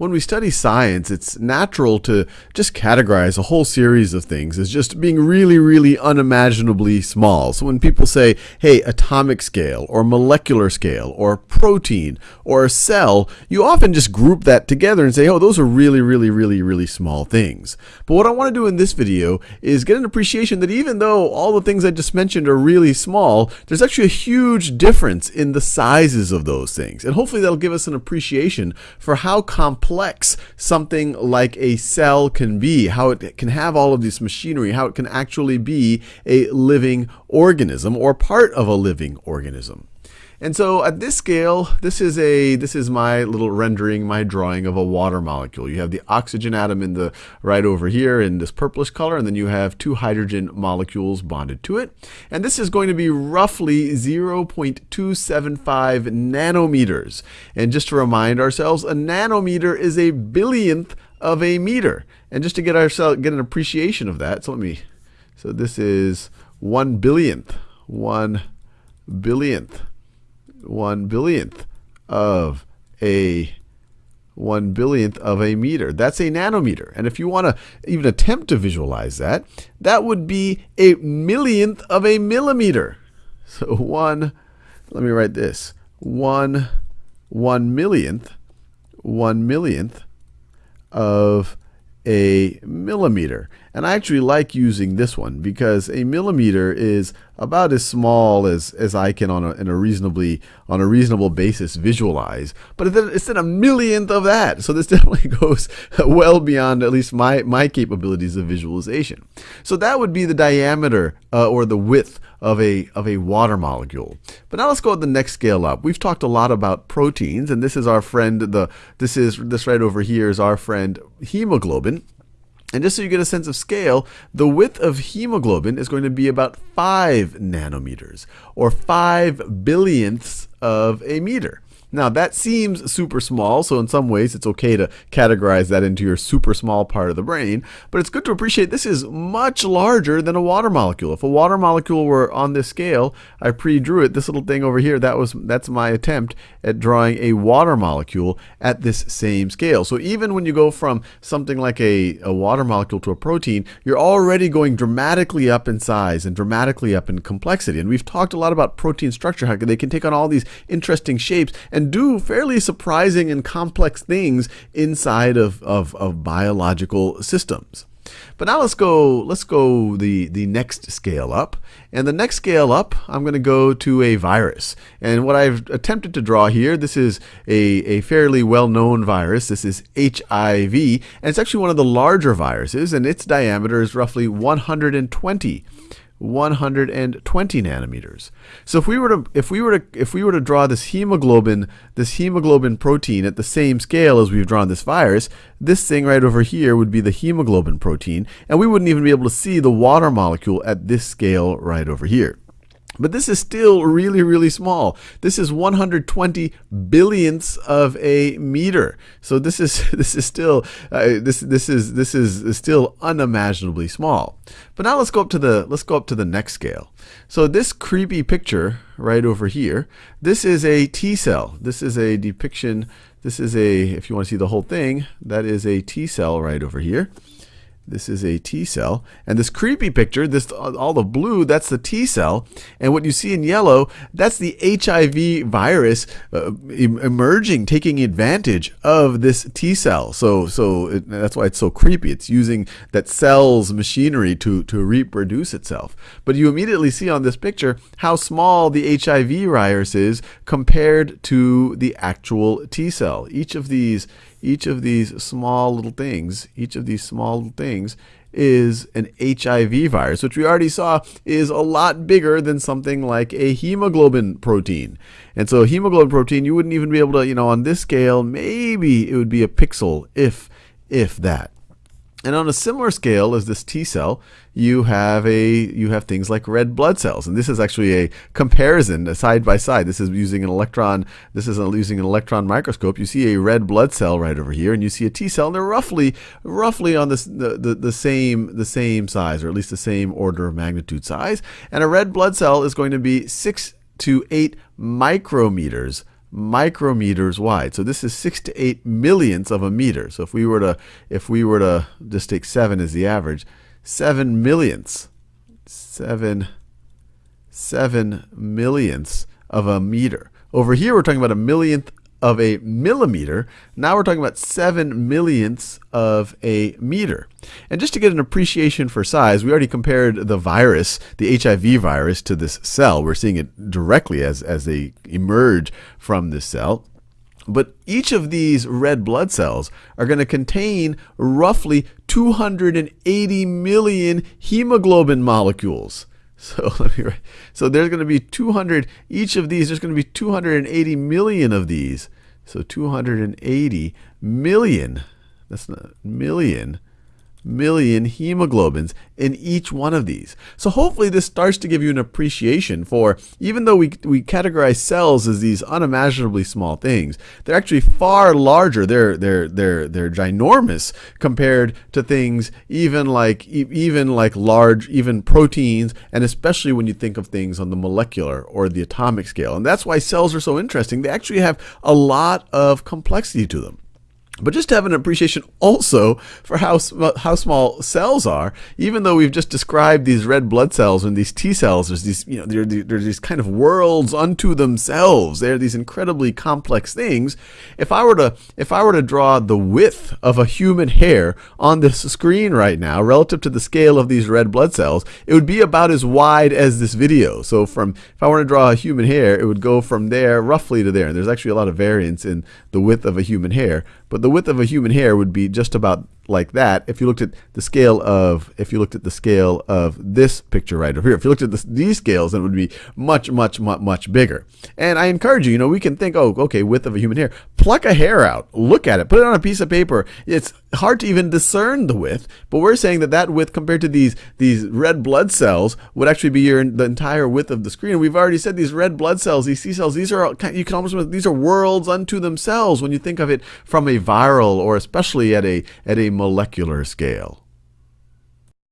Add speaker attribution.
Speaker 1: when we study science, it's natural to just categorize a whole series of things as just being really, really unimaginably small. So when people say, hey, atomic scale, or molecular scale, or protein, or a cell, you often just group that together and say, oh, those are really, really, really, really small things. But what I want to do in this video is get an appreciation that even though all the things I just mentioned are really small, there's actually a huge difference in the sizes of those things. And hopefully that'll give us an appreciation for how complex complex something like a cell can be, how it can have all of this machinery, how it can actually be a living organism or part of a living organism. And so at this scale, this is a this is my little rendering, my drawing of a water molecule. You have the oxygen atom in the right over here in this purplish color, and then you have two hydrogen molecules bonded to it. And this is going to be roughly 0.275 nanometers. And just to remind ourselves, a nanometer is a billionth of a meter. And just to get ourselves get an appreciation of that, so let me so this is one billionth, one billionth one billionth of a one billionth of a meter. That's a nanometer. And if you want to even attempt to visualize that, that would be a millionth of a millimeter. So one, let me write this, one, one millionth, one millionth of a millimeter. And I actually like using this one because a millimeter is about as small as, as I can on a, in a reasonably on a reasonable basis visualize. But it's in a millionth of that. So this definitely goes well beyond at least my, my capabilities of visualization. So that would be the diameter uh, or the width of a, of a water molecule. But now let's go to the next scale up. We've talked a lot about proteins, and this is our friend, the, this is this right over here is our friend hemoglobin. And just so you get a sense of scale, the width of hemoglobin is going to be about 5 nanometers, or 5 billionths of a meter. Now that seems super small, so in some ways it's okay to categorize that into your super small part of the brain, but it's good to appreciate this is much larger than a water molecule. If a water molecule were on this scale, I pre-drew it, this little thing over here, that was that's my attempt at drawing a water molecule at this same scale. So even when you go from something like a, a water molecule to a protein, you're already going dramatically up in size and dramatically up in complexity. And we've talked a lot about protein structure, how they can take on all these interesting shapes and and do fairly surprising and complex things inside of, of, of biological systems. But now let's go let's go the the next scale up. And the next scale up, I'm going to go to a virus. And what I've attempted to draw here, this is a, a fairly well-known virus. This is HIV, and it's actually one of the larger viruses, and its diameter is roughly 120 120 nanometers. So if we were to if we were to if we were to draw this hemoglobin this hemoglobin protein at the same scale as we've drawn this virus, this thing right over here would be the hemoglobin protein, and we wouldn't even be able to see the water molecule at this scale right over here. But this is still really, really small. This is 120 billionths of a meter. So this is this is still uh, this this is this is still unimaginably small. But now let's go up to the let's go up to the next scale. So this creepy picture right over here, this is a T cell. This is a depiction. This is a if you want to see the whole thing, that is a T cell right over here. This is a T cell. And this creepy picture, this all the blue, that's the T cell. And what you see in yellow, that's the HIV virus uh, emerging, taking advantage of this T cell. So, so it, that's why it's so creepy. It's using that cell's machinery to, to reproduce itself. But you immediately see on this picture how small the HIV virus is compared to the actual T cell. Each of these each of these small little things, each of these small little things is an HIV virus, which we already saw is a lot bigger than something like a hemoglobin protein. And so hemoglobin protein, you wouldn't even be able to, you know, on this scale, maybe it would be a pixel, if if that. And on a similar scale as this T cell, you have a you have things like red blood cells, and this is actually a comparison a side by side. This is using an electron. This is using an electron microscope. You see a red blood cell right over here, and you see a T cell, and they're roughly roughly on this the, the, the same the same size, or at least the same order of magnitude size. And a red blood cell is going to be six to eight micrometers micrometers wide. So this is six to eight millionths of a meter. So if we were to if we were to just take seven as the average, seven millionths, seven seven millionths of a meter. Over here we're talking about a millionth of a millimeter. Now we're talking about seven millionths of a meter. And just to get an appreciation for size, we already compared the virus, the HIV virus, to this cell. We're seeing it directly as, as they emerge from this cell. But each of these red blood cells are going to contain roughly 280 million hemoglobin molecules. So let me write. So there's going to be 200 each of these. There's going to be 280 million of these. So 280 million. That's not million million hemoglobins in each one of these. So hopefully this starts to give you an appreciation for, even though we, we categorize cells as these unimaginably small things, they're actually far larger. They're, they're, they're, they're ginormous compared to things even like, even like large, even proteins, and especially when you think of things on the molecular or the atomic scale. And that's why cells are so interesting. They actually have a lot of complexity to them but just to have an appreciation also for how how small cells are. Even though we've just described these red blood cells and these T cells, there's these you know they're, they're these kind of worlds unto themselves. They're these incredibly complex things. If I were to if I were to draw the width of a human hair on this screen right now relative to the scale of these red blood cells, it would be about as wide as this video. So from if I were to draw a human hair, it would go from there roughly to there. And there's actually a lot of variance in the width of a human hair, but the width of a human hair would be just about like that if you looked at the scale of if you looked at the scale of this picture right over here if you looked at this, these scales it would be much much much much bigger. And i encourage you you know we can think oh okay width of a human hair. Pluck a hair out. Look at it. Put it on a piece of paper. It's hard to even discern the width but we're saying that that width compared to these these red blood cells would actually be your the entire width of the screen. And we've already said these red blood cells these T cells these are you can almost these are worlds unto themselves when you think of it from a viral or especially at a at a molecular scale.